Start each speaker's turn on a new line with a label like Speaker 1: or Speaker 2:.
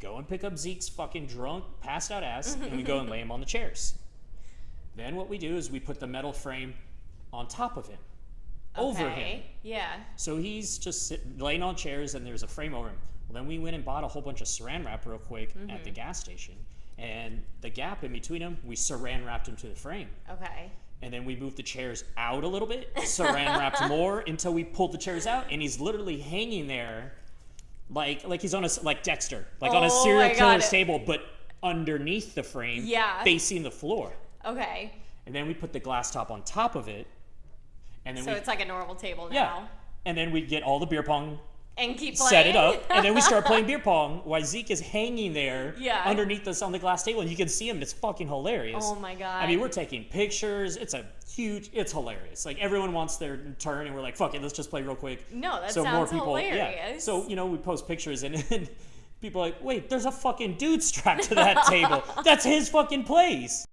Speaker 1: go and pick up Zeke's fucking drunk, passed out ass, and we go and lay him on the chairs. Then what we do is we put the metal frame on top of him, over him.
Speaker 2: Yeah.
Speaker 1: So he's just sit, laying on chairs and there's a frame over him. Well, then we went and bought a whole bunch of saran wrap real quick at
Speaker 2: Mm-hmm.
Speaker 1: the gas station. And the gap in between them, we saran wrapped him to the frame.
Speaker 2: Okay.
Speaker 1: And then we moved the chairs out a little bit, saran wrapped more until we pulled the chairs out. And he's literally hanging there like like he's on a like Dexter, like on a
Speaker 2: Oh
Speaker 1: serial killer's table, but underneath the frame,
Speaker 2: Yeah.
Speaker 1: facing the floor.
Speaker 2: Okay.
Speaker 1: And then we put the glass top on top of it. And then
Speaker 2: So
Speaker 1: we,
Speaker 2: it's like a normal table now.
Speaker 1: yeah. And then we get all the beer pong
Speaker 2: And keep playing.
Speaker 1: set it up, and then we start playing beer pong while Zeke is hanging there
Speaker 2: Yeah.
Speaker 1: underneath us on the glass table, and you can see him. And it's fucking hilarious.
Speaker 2: Oh my god.
Speaker 1: I mean, we're taking pictures. It's a huge. It's hilarious. Like everyone wants their turn, and we're like, "Fuck it, let's just play real quick."
Speaker 2: No, that
Speaker 1: so more
Speaker 2: sounds
Speaker 1: people, yeah.
Speaker 2: hilarious.
Speaker 1: So you know, we post pictures, and, and people are like, "Wait, there's a fucking dude strapped to that table. That's his fucking place."